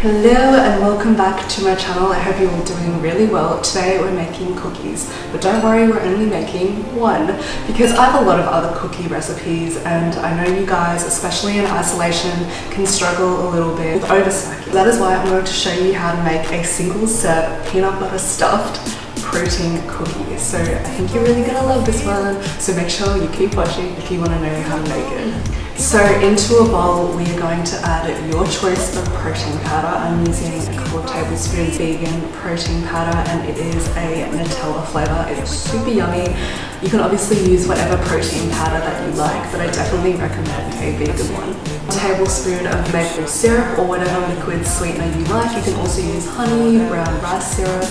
Hello and welcome back to my channel. I hope you're all doing really well. Today we're making cookies, but don't worry, we're only making one because I have a lot of other cookie recipes and I know you guys, especially in isolation, can struggle a little bit with oversnacking. That is why I'm going to show you how to make a single serve peanut butter stuffed protein cookie. So I think you're really gonna love this one. So make sure you keep watching if you wanna know how to make it. So into a bowl, we are going to add your choice of protein powder. I'm using a couple of tablespoons vegan protein powder and it is a Nutella flavor. It's super yummy. You can obviously use whatever protein powder that you like, but I definitely recommend a vegan one. A tablespoon of maple syrup or whatever liquid sweetener you like. You can also use honey, brown rice syrup,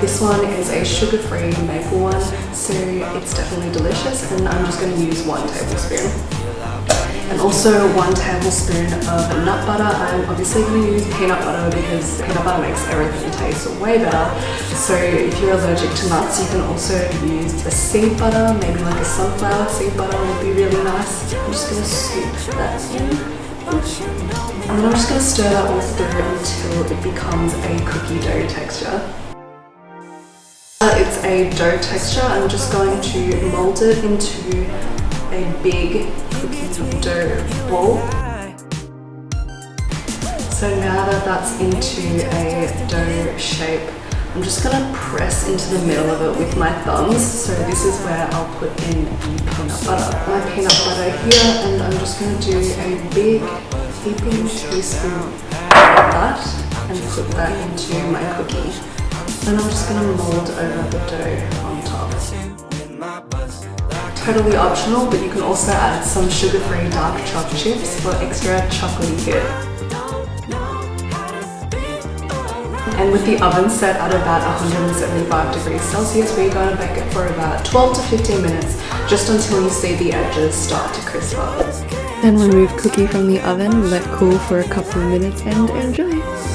this one is a sugar-free maple one, so it's definitely delicious and I'm just going to use one tablespoon. And also one tablespoon of nut butter. I'm obviously going to use peanut butter because peanut butter makes everything taste way better. So if you're allergic to nuts, you can also use a seed butter, maybe like a sunflower seed butter would be really nice. I'm just going to scoop that in. And then I'm just going to stir that all through until it becomes a cookie dough texture. It's a dough texture. I'm just going to mold it into a big cookie dough ball. So now that that's into a dough shape, I'm just gonna press into the middle of it with my thumbs. So this is where I'll put in peanut butter. My peanut butter here, and I'm just gonna do a big heaping teaspoon of that and put that into my cookie. And I'm just to mold over the dough on top. Totally optional, but you can also add some sugar-free dark chocolate chips for extra chocolatey hit. And with the oven set at about 175 degrees Celsius, we're going to bake it for about 12 to 15 minutes, just until you see the edges start to crisp up. Then remove cookie from the oven, let cool for a couple of minutes and enjoy.